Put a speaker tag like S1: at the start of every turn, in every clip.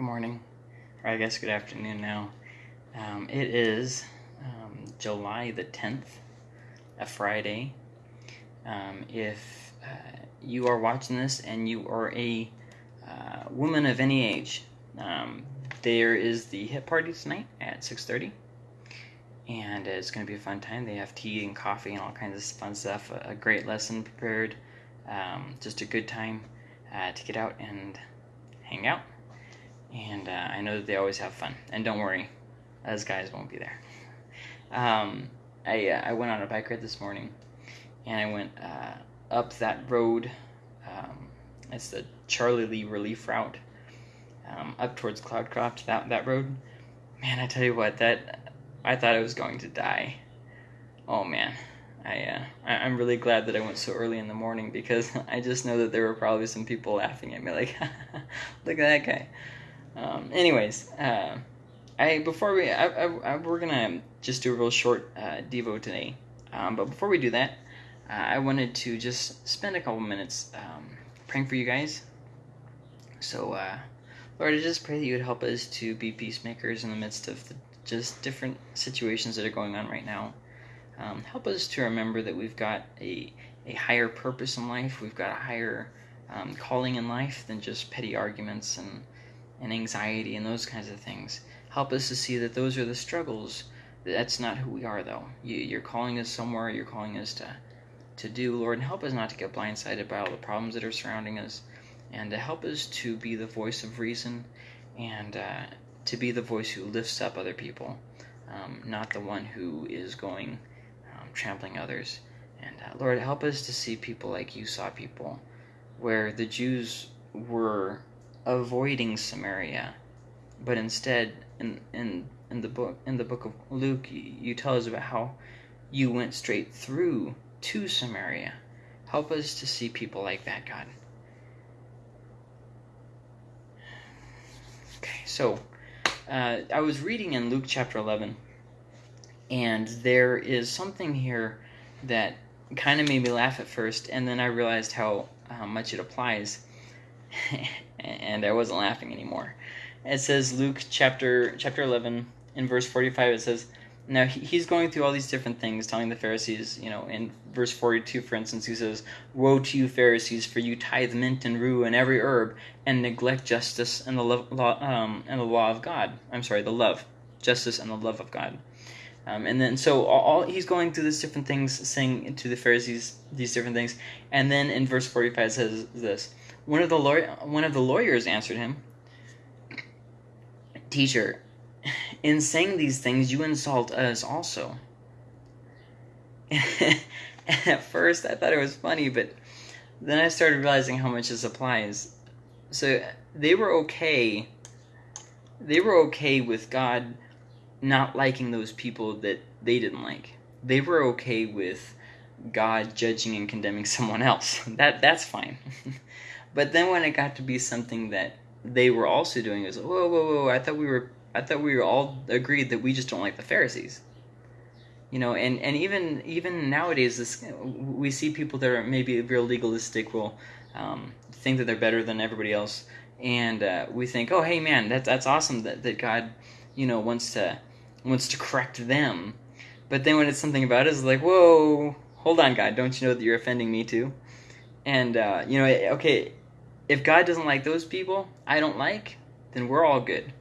S1: good morning, or I guess good afternoon now. Um, it is um, July the 10th, a Friday. Um, if uh, you are watching this and you are a uh, woman of any age, um, there is the hip party tonight at 6.30 and it's going to be a fun time they have tea and coffee and all kinds of fun stuff a, a great lesson prepared um, just a good time uh, to get out and hang out and uh, I know that they always have fun. And don't worry, us guys won't be there. Um, I uh, I went on a bike ride this morning, and I went uh, up that road. Um, it's the Charlie Lee Relief Route, um, up towards Cloudcroft. That that road, man, I tell you what, that I thought I was going to die. Oh man. I, uh, I'm really glad that I went so early in the morning because I just know that there were probably some people laughing at me like, look at that guy. Um, anyways, uh, I before we I, I, I, we're gonna just do a real short uh, devo today. Um, but before we do that, uh, I wanted to just spend a couple minutes um, praying for you guys. So, uh, Lord, I just pray that you would help us to be peacemakers in the midst of the just different situations that are going on right now. Um, help us to remember that we've got a a higher purpose in life. We've got a higher um, calling in life than just petty arguments and and anxiety and those kinds of things. Help us to see that those are the struggles. That's not who we are, though. You, are calling us somewhere. You're calling us to, to do, Lord, and help us not to get blindsided by all the problems that are surrounding us, and to help us to be the voice of reason, and uh, to be the voice who lifts up other people, um, not the one who is going um, trampling others. And uh, Lord, help us to see people like you saw people, where the Jews were avoiding Samaria, but instead, in in in the book in the book of Luke, you, you tell us about how you went straight through to Samaria. Help us to see people like that, God. Okay, so uh, I was reading in Luke chapter 11, and there is something here that kind of made me laugh at first, and then I realized how, how much it applies. and I wasn't laughing anymore. It says Luke chapter chapter 11 in verse 45 it says now he's going through all these different things telling the Pharisees, you know, in verse 42 for instance he says, "Woe to you Pharisees for you tithe mint and rue and every herb and neglect justice and the love, law um, and the law of God." I'm sorry, the love, justice and the love of God. Um, and then so all, all, he's going through these different things saying to the Pharisees these different things. And then in verse 45 it says this, one of the lawyer, one of the lawyers answered him, "Teacher, in saying these things, you insult us also." at first, I thought it was funny, but then I started realizing how much this applies. So they were okay. They were okay with God not liking those people that they didn't like. They were okay with God judging and condemning someone else. That that's fine. But then when it got to be something that they were also doing, it was whoa, whoa, whoa! I thought we were, I thought we were all agreed that we just don't like the Pharisees. You know, and, and even even nowadays, this we see people that are maybe real legalistic will um, think that they're better than everybody else, and uh, we think, oh, hey, man, that's that's awesome that, that God, you know, wants to wants to correct them. But then when it's something about us, it's like, whoa, hold on, God, don't you know that you're offending me too? And uh, you know, okay, if God doesn't like those people I don't like, then we're all good.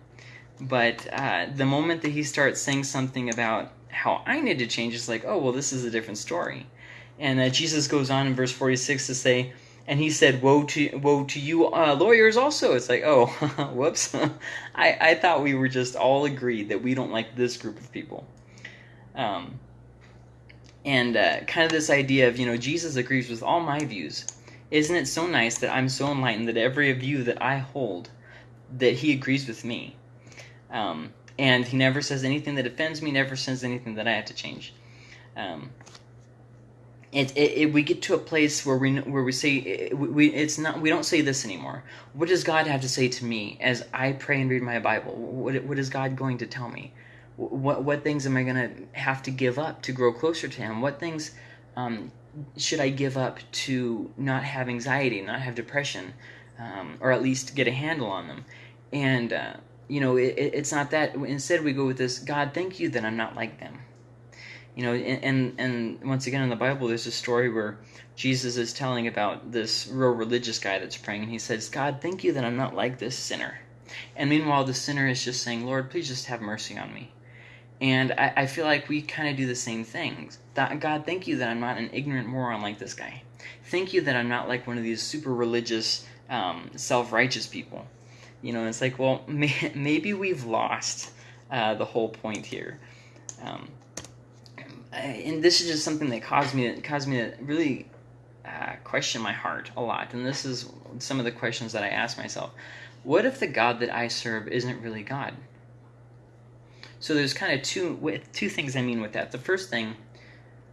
S1: But uh, the moment that he starts saying something about how I need to change, it's like, oh, well, this is a different story. And uh, Jesus goes on in verse 46 to say, and he said, "Woe to woe to you, uh, lawyers!" Also, it's like, oh, whoops. I I thought we were just all agreed that we don't like this group of people. Um, and uh, kind of this idea of you know Jesus agrees with all my views, isn't it so nice that I'm so enlightened that every view that I hold, that he agrees with me? Um, and he never says anything that offends me, never says anything that I have to change. Um, it, it, it, we get to a place where we where we say we it's not we don't say this anymore. What does God have to say to me as I pray and read my Bible? What what is God going to tell me? What what things am I going to have to give up to grow closer to Him? What things um, should I give up to not have anxiety, not have depression, um, or at least get a handle on them? And, uh, you know, it, it's not that. Instead, we go with this God, thank you that I'm not like them. You know, and, and, and once again in the Bible, there's a story where Jesus is telling about this real religious guy that's praying, and he says, God, thank you that I'm not like this sinner. And meanwhile, the sinner is just saying, Lord, please just have mercy on me. And I, I feel like we kind of do the same things. God, thank you that I'm not an ignorant moron like this guy. Thank you that I'm not like one of these super religious, um, self righteous people. You know, it's like, well, may, maybe we've lost uh, the whole point here. Um, and this is just something that caused me to, caused me to really uh, question my heart a lot. And this is some of the questions that I ask myself. What if the God that I serve isn't really God? So there's kind of two two things I mean with that. The first thing,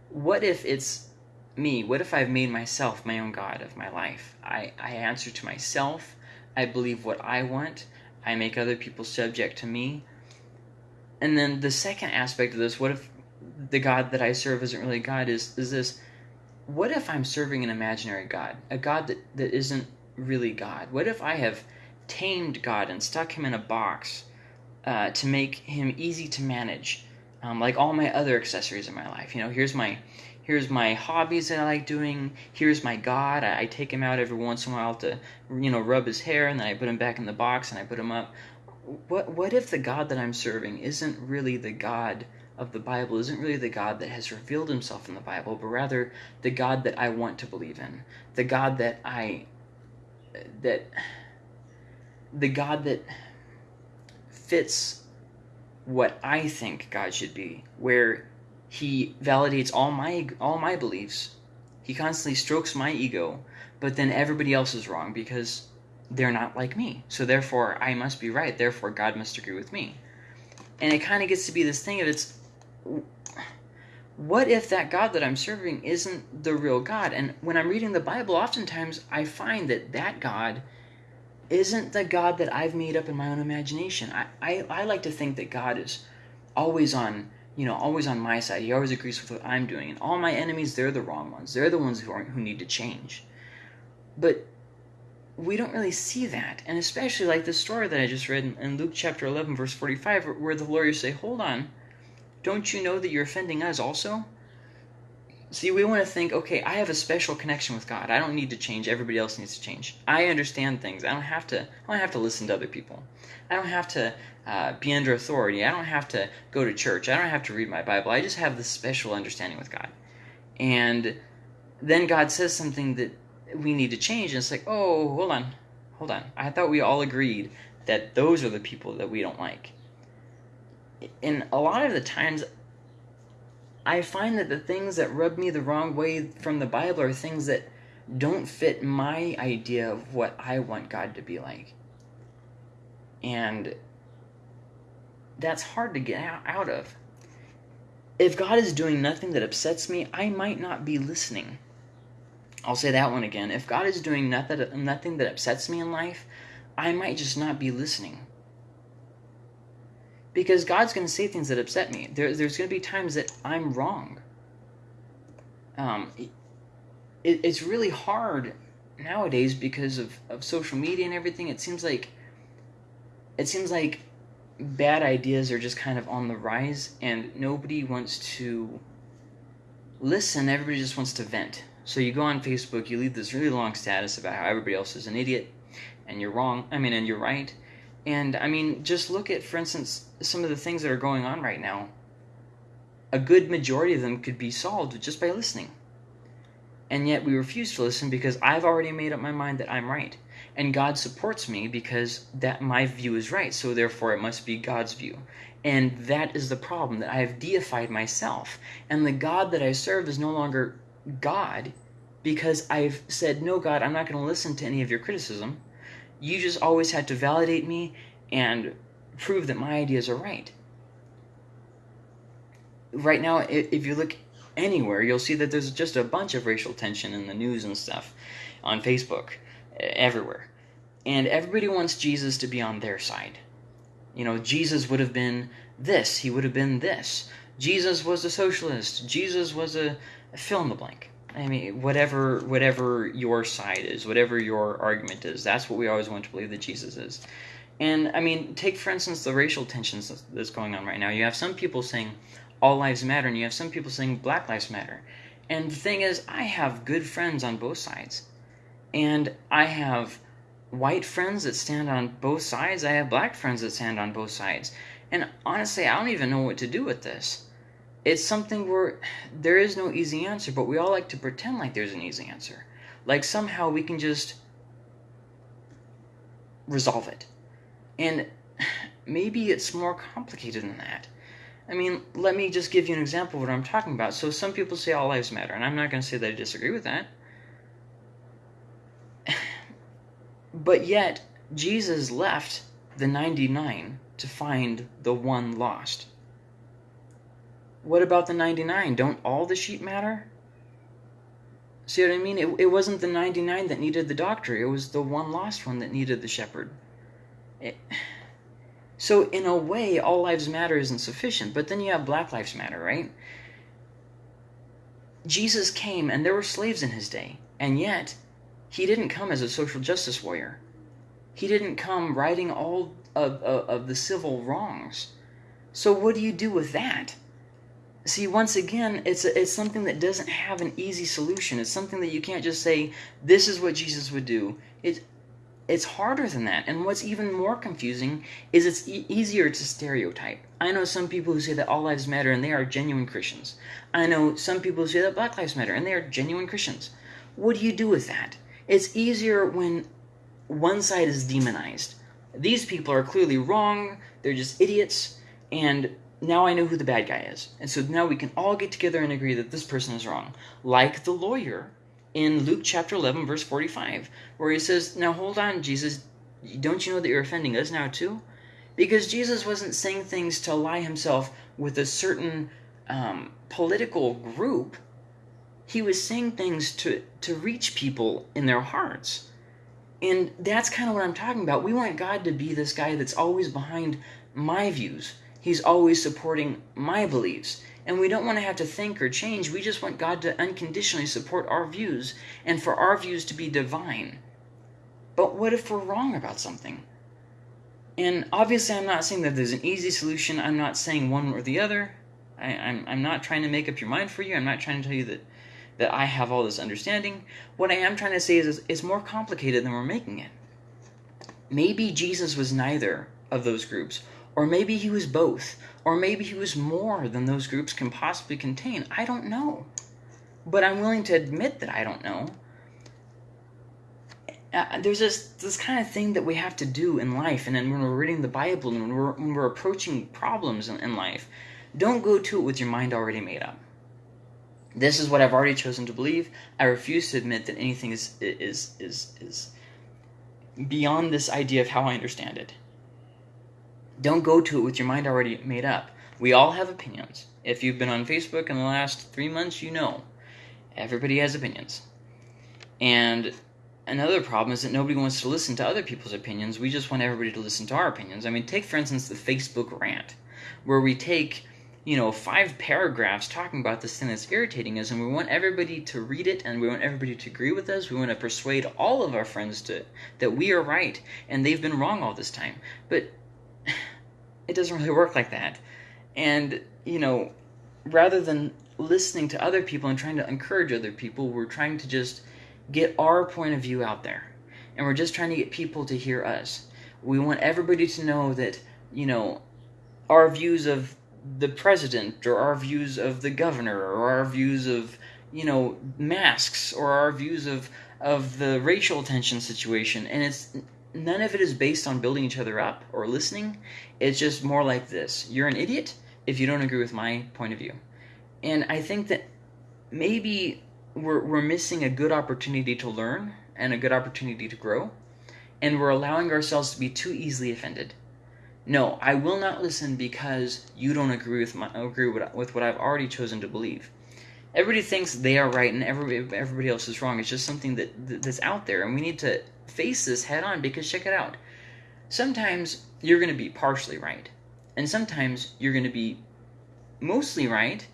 S1: what if it's me? What if I've made myself my own God of my life? I, I answer to myself. I believe what I want. I make other people subject to me. And then the second aspect of this, what if the God that I serve isn't really God, is, is this what if I'm serving an imaginary God? A God that, that isn't really God? What if I have tamed God and stuck him in a box uh, to make him easy to manage, um, like all my other accessories in my life? You know, here's my here's my hobbies that I like doing. Here's my God. I, I, take him out every once in a while to, you know, rub his hair, and then I put him back in the box and I put him up. What what if the God that I'm serving isn't really the God of the Bible isn't really the God that has revealed himself in the Bible, but rather the God that I want to believe in. The God that I that the God that fits what I think God should be, where he validates all my all my beliefs. He constantly strokes my ego, but then everybody else is wrong because they're not like me. So therefore I must be right. Therefore God must agree with me. And it kind of gets to be this thing of it's what if that God that I'm serving isn't the real God? And when I'm reading the Bible, oftentimes I find that that God isn't the God that I've made up in my own imagination. I, I, I like to think that God is always on, you know, always on my side. He always agrees with what I'm doing. And all my enemies, they're the wrong ones. They're the ones who, are, who need to change. But we don't really see that. And especially like the story that I just read in, in Luke chapter 11, verse 45, where, where the lawyers say, hold on don't you know that you're offending us also? See, we want to think, okay, I have a special connection with God. I don't need to change. Everybody else needs to change. I understand things. I don't have to. I don't have to listen to other people. I don't have to uh, be under authority. I don't have to go to church. I don't have to read my Bible. I just have this special understanding with God. And then God says something that we need to change, and it's like, oh, hold on, hold on. I thought we all agreed that those are the people that we don't like and a lot of the times I find that the things that rub me the wrong way from the Bible are things that don't fit my idea of what I want God to be like. And that's hard to get out of. If God is doing nothing that upsets me, I might not be listening. I'll say that one again. If God is doing nothing, nothing that upsets me in life, I might just not be listening because God's going to say things that upset me. There, there's going to be times that I'm wrong. Um, it, it's really hard nowadays because of, of social media and everything. It seems like it seems like bad ideas are just kind of on the rise, and nobody wants to listen. Everybody just wants to vent. So you go on Facebook, you leave this really long status about how everybody else is an idiot, and you're wrong. I mean, and you're right and I mean, just look at, for instance, some of the things that are going on right now. A good majority of them could be solved just by listening. And yet we refuse to listen because I've already made up my mind that I'm right. And God supports me because that my view is right. So therefore it must be God's view. And that is the problem that I have deified myself. And the God that I serve is no longer God because I've said, No, God, I'm not going to listen to any of your criticism you just always had to validate me and prove that my ideas are right. Right now, if you look anywhere, you'll see that there's just a bunch of racial tension in the news and stuff on Facebook, everywhere. And everybody wants Jesus to be on their side. You know, Jesus would have been this, he would have been this. Jesus was a socialist, Jesus was a, fill in the blank. I mean, whatever whatever your side is, whatever your argument is, that's what we always want to believe that Jesus is. And I mean, take for instance the racial tensions that's going on right now. You have some people saying all lives matter, and you have some people saying black lives matter. And the thing is, I have good friends on both sides. And I have white friends that stand on both sides. I have black friends that stand on both sides. And honestly, I don't even know what to do with this. It's something where there is no easy answer, but we all like to pretend like there's an easy answer. Like somehow we can just resolve it. And maybe it's more complicated than that. I mean, let me just give you an example of what I'm talking about. So some people say all lives matter, and I'm not going to say that I disagree with that. but yet, Jesus left the 99 to find the one lost. What about the 99? Don't all the sheep matter? See what I mean? It, it wasn't the 99 that needed the doctor, it was the one lost one that needed the shepherd. It, so, in a way, all lives matter isn't sufficient, but then you have Black Lives Matter, right? Jesus came, and there were slaves in his day, and yet he didn't come as a social justice warrior. He didn't come righting all of, of, of the civil wrongs. So, what do you do with that? See, once again, it's a, it's something that doesn't have an easy solution. It's something that you can't just say, "This is what Jesus would do." It it's harder than that. And what's even more confusing is it's e- easier to stereotype. I know some people who say that all lives matter and they are genuine Christians. I know some people who say that black lives matter and they are genuine Christians. What do you do with that? It's easier when one side is demonized. These people are clearly wrong, they're just idiots, and now I know who the bad guy is. And so now we can all get together and agree that this person is wrong. Like the lawyer in Luke chapter 11, verse 45, where he says, Now hold on, Jesus, don't you know that you're offending us now too? Because Jesus wasn't saying things to ally himself with a certain um, political group. He was saying things to, to reach people in their hearts. And that's kind of what I'm talking about. We want God to be this guy that's always behind my views. He's always supporting my beliefs. And we don't want to have to think or change. We just want God to unconditionally support our views and for our views to be divine. But what if we're wrong about something? And obviously, I'm not saying that there's an easy solution. I'm not saying one or the other. I, am I'm, I'm not trying to make up your mind for you. I'm not trying to tell you that, that I have all this understanding. What I am trying to say is it's more complicated than we're making it. Maybe Jesus was neither of those groups, or maybe he was both, or maybe he was more than those groups can possibly contain. I don't know. But I'm willing to admit that I don't know. Uh, there's this this kind of thing that we have to do in life, and then when we're reading the Bible and when we're, when we're approaching problems in, in life, don't go to it with your mind already made up. This is what I've already chosen to believe. I refuse to admit that anything is is is is beyond this idea of how I understand it. Don't go to it with your mind already made up. We all have opinions. If you've been on Facebook in the last three months, you know. Everybody has opinions. And another problem is that nobody wants to listen to other people's opinions. We just want everybody to listen to our opinions. I mean, take, for instance, the Facebook rant, where we take you know, five paragraphs talking about this thing that's irritating us, and we want everybody to read it, and we want everybody to agree with us. We want to persuade all of our friends to that we are right and they've been wrong all this time. But it doesn't really work like that. And, you know, rather than listening to other people and trying to encourage other people, we're trying to just get our point of view out there. And we're just trying to get people to hear us. We want everybody to know that, you know, our views of the president or our views of the governor or our views of, you know, masks or our views of of the racial tension situation and it's none of it is based on building each other up or listening. It's just more like this you're an idiot if you don't agree with my point of view. And I think that maybe we're, we're missing a good opportunity to learn and a good opportunity to grow, and we're allowing ourselves to be too easily offended. No, I will not listen because you don't agree with my agree with, with what I've already chosen to believe. Everybody thinks they are right and everybody everybody else is wrong. It's just something that that's out there, and we need to face this head on because check it out. Sometimes you're going to be partially right, and sometimes you're going to be mostly right,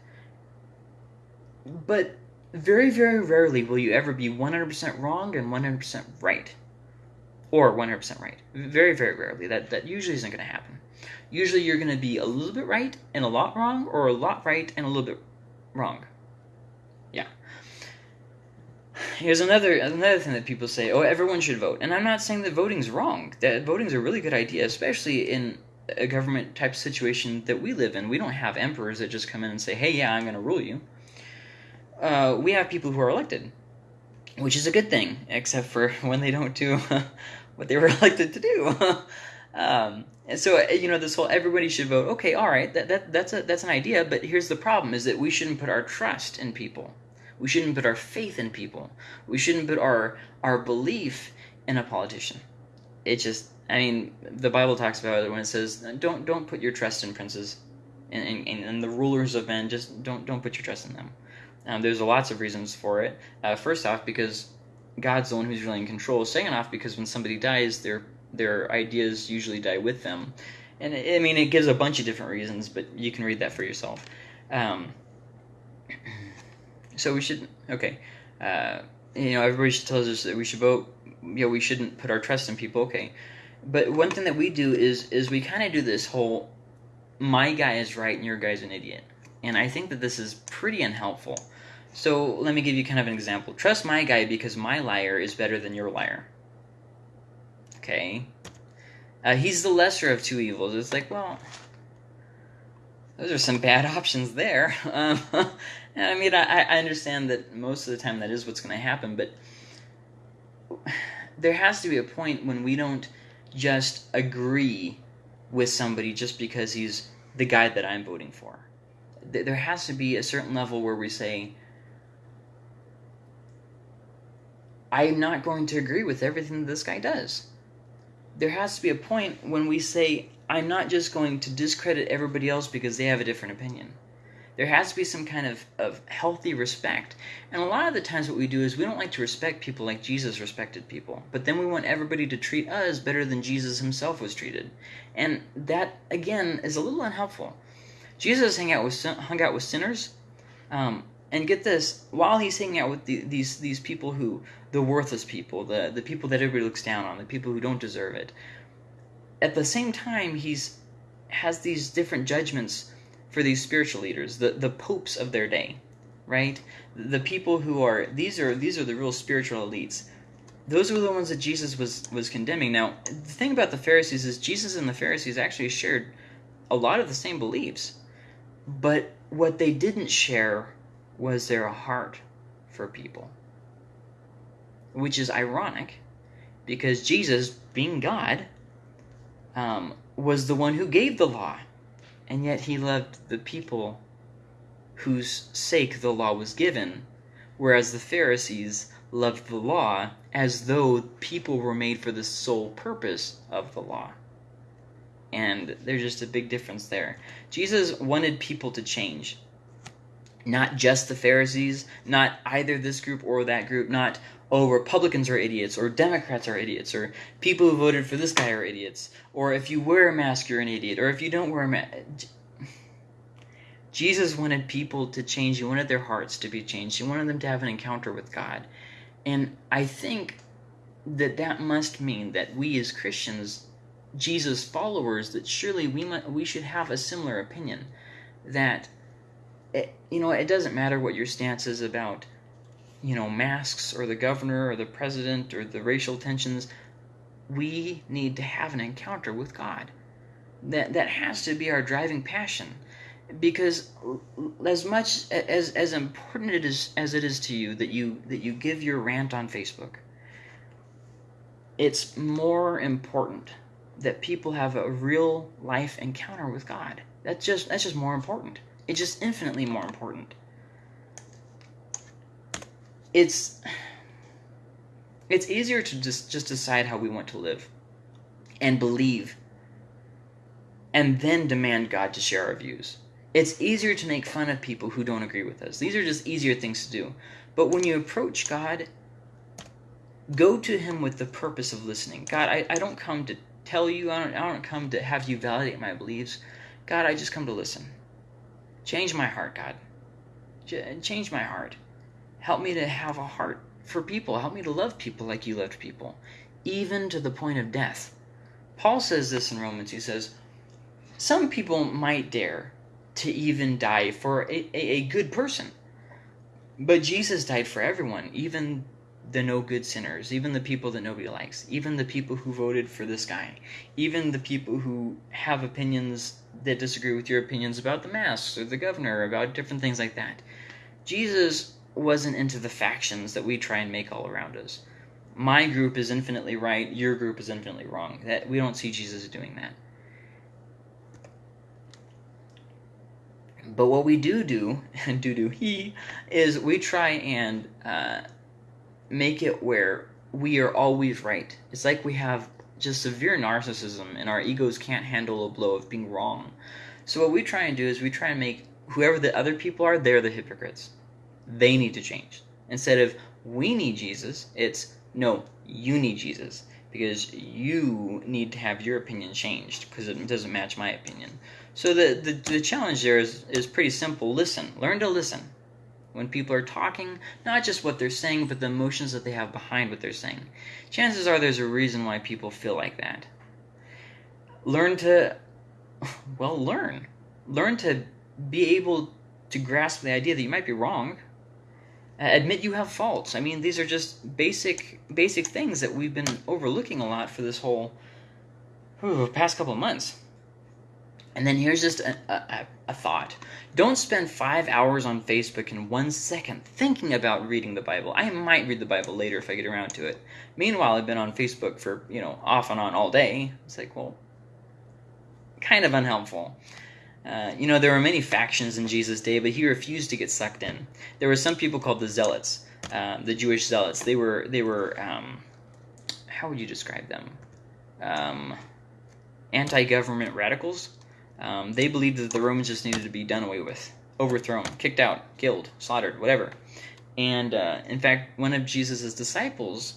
S1: but very, very rarely will you ever be 100% wrong and 100% right. or 100% right. Very, very rarely. That, that usually isn't going to happen. Usually you're going to be a little bit right and a lot wrong, or a lot right and a little bit wrong. Yeah. Here's another another thing that people say, oh, everyone should vote. And I'm not saying that voting's wrong. That voting's a really good idea, especially in a government type situation that we live in. We don't have emperors that just come in and say, hey, yeah, I'm going to rule you. Uh, we have people who are elected, which is a good thing, except for when they don't do what they were elected to do. um, and so, uh, you know, this whole everybody should vote. Okay, all right, that, that that's a that's an idea. But here's the problem: is that we shouldn't put our trust in people. We shouldn't put our faith in people. We shouldn't put our our belief in a politician. It just I mean, the Bible talks about it when it says, "Don't don't put your trust in princes, and, and, and the rulers of men. Just don't don't put your trust in them." Um, there's lots of reasons for it. Uh, first off, because God's the one who's really in control. Second off, because when somebody dies, their their ideas usually die with them. And I mean, it gives a bunch of different reasons, but you can read that for yourself. Um, so we should okay. Uh, you know, everybody tells us that we should vote. You know, we shouldn't put our trust in people. Okay, but one thing that we do is is we kind of do this whole my guy is right and your guy's an idiot. And I think that this is pretty unhelpful. So let me give you kind of an example. Trust my guy because my liar is better than your liar. Okay. Uh, he's the lesser of two evils. It's like, well, those are some bad options there. Um, I mean, I, I understand that most of the time that is what's going to happen, but there has to be a point when we don't just agree with somebody just because he's the guy that I'm voting for. There has to be a certain level where we say, I'm not going to agree with everything that this guy does. There has to be a point when we say, I'm not just going to discredit everybody else because they have a different opinion. There has to be some kind of, of healthy respect. And a lot of the times what we do is we don't like to respect people like Jesus respected people. But then we want everybody to treat us better than Jesus himself was treated. And that, again, is a little unhelpful. Jesus hung out with, hung out with sinners. Um, and get this, while he's hanging out with the, these these people who, the worthless people, the, the people that everybody looks down on, the people who don't deserve it, at the same time, he's has these different judgments for these spiritual leaders, the, the popes of their day, right? The people who are these are these are the real spiritual elites. Those were the ones that Jesus was was condemning. Now, the thing about the Pharisees is Jesus and the Pharisees actually shared a lot of the same beliefs. But what they didn't share was their heart for people. Which is ironic because Jesus, being God, um, was the one who gave the law and yet he loved the people whose sake the law was given, whereas the Pharisees loved the law as though people were made for the sole purpose of the law. And there's just a big difference there. Jesus wanted people to change. Not just the Pharisees, not either this group or that group, not, oh, Republicans are idiots, or Democrats are idiots, or people who voted for this guy are idiots, or if you wear a mask, you're an idiot, or if you don't wear a mask. Jesus wanted people to change. He wanted their hearts to be changed. He wanted them to have an encounter with God. And I think that that must mean that we as Christians, Jesus followers, that surely we we should have a similar opinion. That, it, you know, it doesn't matter what your stance is about you know, masks or the governor or the president or the racial tensions. We need to have an encounter with God. That that has to be our driving passion. Because as much as as important it is as it is to you that you that you give your rant on Facebook, it's more important that people have a real life encounter with God. That's just that's just more important. It's just infinitely more important it's it's easier to just just decide how we want to live and believe and then demand God to share our views. It's easier to make fun of people who don't agree with us. These are just easier things to do. But when you approach God, go to Him with the purpose of listening. God, I, I don't come to tell you, I don't, I don't come to have you validate my beliefs. God, I just come to listen. Change my heart, God. Change my heart. Help me to have a heart for people. Help me to love people like you loved people. even to the point of death. Paul says this in Romans. He says, Some people might dare to even die for a, a, a good person. But Jesus died for everyone, even the no good sinners, even the people that nobody likes, even the people who voted for this guy, even the people who have opinions that disagree with your opinions about the masks or the governor, or about different things like that. Jesus wasn't into the factions that we try and make all around us. My group is infinitely right, your group is infinitely wrong. That we don't see Jesus doing that. But what we do do, and do do he, is we try and uh, make it where we are always right. It's like we have just severe narcissism and our egos can't handle a blow of being wrong. So what we try and do is we try and make whoever the other people are, they're the hypocrites. They need to change. Instead of we need Jesus, it's no, you need Jesus because you need to have your opinion changed because it doesn't match my opinion. So the, the, the challenge there is, is pretty simple. Listen. Learn to listen. When people are talking, not just what they're saying, but the emotions that they have behind what they're saying. Chances are there's a reason why people feel like that. Learn to, well, learn. Learn to be able to grasp the idea that you might be wrong. Admit you have faults. I mean, these are just basic basic things that we've been overlooking a lot for this whole whew, past couple of months. And then here's just a, a, a, thought. Don't spend five hours on Facebook in one second thinking about reading the Bible. I might read the Bible later if I get around to it. Meanwhile, I've been on Facebook for, you know, off and on all day. It's like, well, kind of unhelpful. Uh, you know, there were many factions in Jesus' day, but he refused to get sucked in. There were some people called the Zealots, uh, the Jewish Zealots. They were, they were, um, how would you describe them? Um, anti-government radicals um, they believed that the Romans just needed to be done away with, overthrown, kicked out, killed, slaughtered, whatever. And uh, in fact, one of Jesus' disciples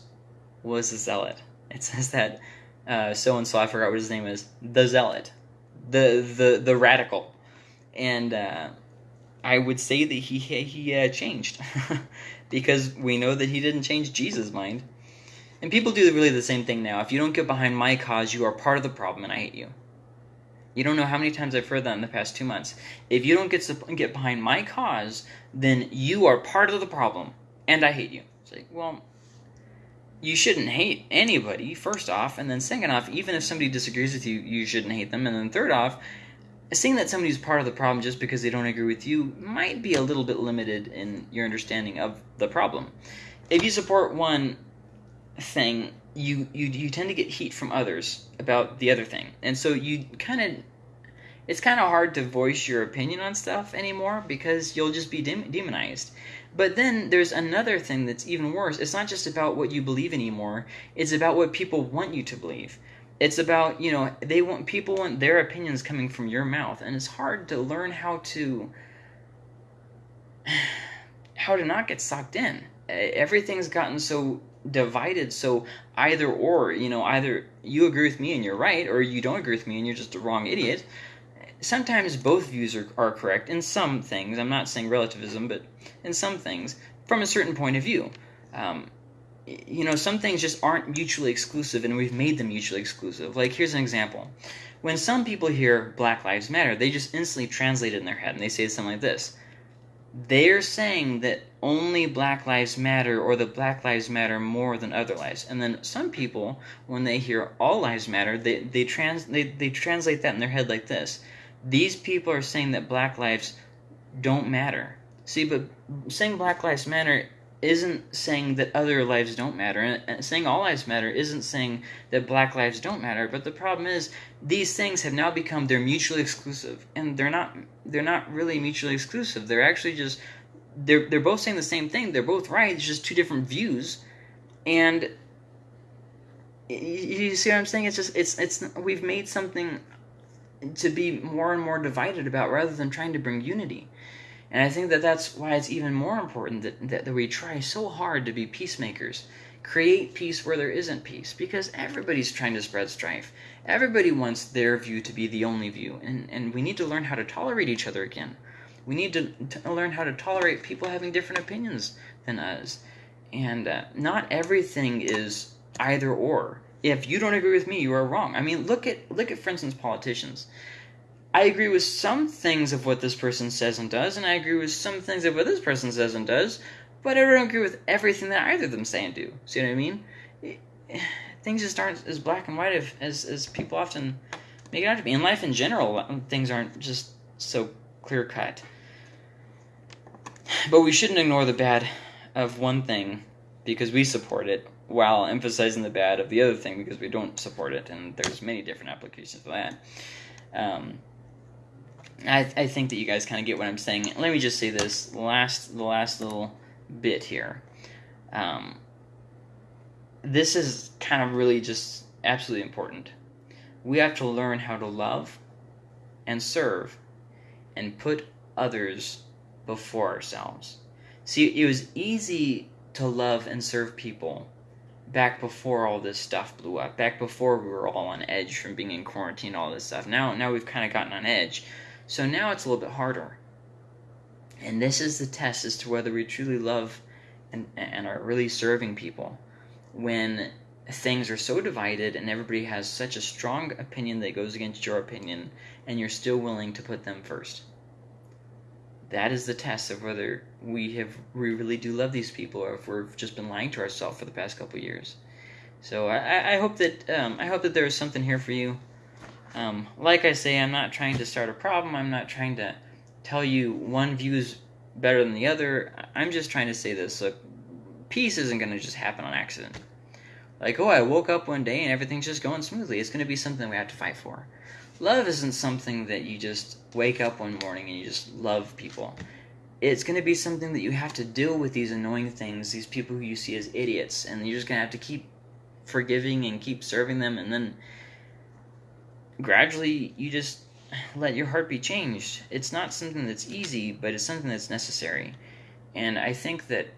S1: was a zealot. It says that so and so, I forgot what his name is, the zealot, the the the radical, and uh, I would say that he he uh, changed because we know that he didn't change Jesus' mind. And people do really the same thing now. If you don't get behind my cause, you are part of the problem, and I hate you. You don't know how many times I've heard that in the past two months. If you don't get get behind my cause, then you are part of the problem, and I hate you. It's like, well, you shouldn't hate anybody, first off, and then second off, even if somebody disagrees with you, you shouldn't hate them, and then third off, saying that somebody's part of the problem just because they don't agree with you might be a little bit limited in your understanding of the problem. If you support one thing you, you you tend to get heat from others about the other thing, and so you kind of it's kind of hard to voice your opinion on stuff anymore because you'll just be demonized. But then there's another thing that's even worse. It's not just about what you believe anymore. It's about what people want you to believe. It's about, you know, they want people want their opinions coming from your mouth and it's hard to learn how to how to not get sucked in. Everything's gotten so divided. So either or you know either you agree with me and you're right or you don't agree with me and you're just a wrong idiot. Sometimes both views are, are correct in some things. I'm not saying relativism but in some things from a certain point of view. Um, you know some things just aren't mutually exclusive and we've made them mutually exclusive. Like here's an example. When some people hear black lives matter they just instantly translate it in their head and they say something like this. They're saying that only Black Lives Matter or the Black Lives Matter more than other lives. And then some people, when they hear all lives matter, they, they, trans, they, they translate that in their head like this. These people are saying that black lives don't matter. See, but saying Black Lives Matter isn't saying that other lives don't matter. And saying all lives matter isn't saying that black lives don't matter. But the problem is these things have now become they're mutually exclusive. And they're not they're not really mutually exclusive. They're actually just they're they're both saying the same thing. They're both right. It's just two different views. And you see what I'm saying? It's just it's it's we've made something to be more and more divided about rather than trying to bring unity. And I think that that's why it's even more important that, that, that we try so hard to be peacemakers. Create peace where there isn't peace, because everybody's trying to spread strife. Everybody wants their view to be the only view, and, and we need to learn how to tolerate each other again. We need to, learn how to tolerate people having different opinions than us. And uh, not everything is either or. If you don't agree with me, you are wrong. I mean, look at look at for instance politicians. I agree with some things of what this person says and does, and I agree with some things of what this person says and does, but I don't agree with everything that either of them say and do. See what I mean? Things just aren't as black and white as as people often make it out to be. In life in general, things aren't just so clear cut. But we shouldn't ignore the bad of one thing because we support it while emphasizing the bad of the other thing because we don't support it, and there's many different applications for that. Um, I, I think that you guys kind of get what I'm saying. Let me just say this last the last little bit here. Um, this is kind of really just absolutely important. We have to learn how to love and serve and put others before ourselves. See, it was easy to love and serve people back before all this stuff blew up, back before we were all on edge from being in quarantine, all this stuff. Now, now we've kind of gotten on edge, so now it's a little bit harder. And this is the test as to whether we truly love and, and are really serving people when things are so divided and everybody has such a strong opinion that goes against your opinion and you're still willing to put them first. That is the test of whether we have we really do love these people or if we've just been lying to ourselves for the past couple years. So I, I hope that um, I hope that there is something here for you. Um, like I say, I'm not trying to start a problem. I'm not trying to tell you one view is better than the other. I'm just trying to say this. Look, peace isn't going to just happen on accident. Like, oh, I woke up one day and everything's just going smoothly. It's going to be something we have to fight for. Love isn't something that you just wake up one morning and you just love people. It's going to be something that you have to deal with these annoying things, these people who you see as idiots, and you're just going to have to keep forgiving and keep serving them, and then gradually you just let your heart be changed. It's not something that's easy, but it's something that's necessary. And I think that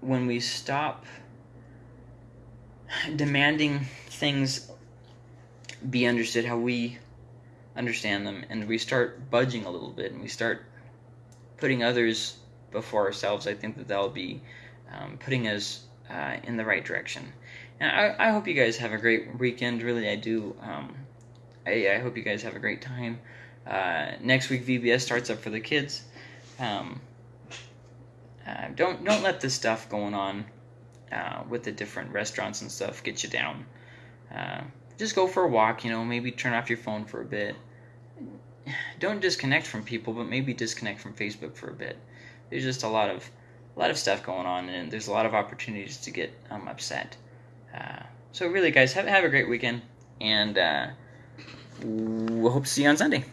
S1: when we stop demanding things be understood how we understand them and we start budging a little bit and we start putting others before ourselves, I think that that'll be um, putting us uh, in the right direction. And I, I hope you guys have a great weekend. Really, I do. Um, I, I hope you guys have a great time. Uh, next week, VBS starts up for the kids. Um, uh, don't don't let this stuff going on uh, with the different restaurants and stuff get you down. Just go for a walk, you know, maybe turn off your phone for a bit. Don't disconnect from people, but maybe disconnect from Facebook for a bit. There's just a lot of a lot of stuff going on, and there's a lot of opportunities to get um, upset. Uh, so really, guys, have have a great weekend, and uh, we'll hope to see you on Sunday.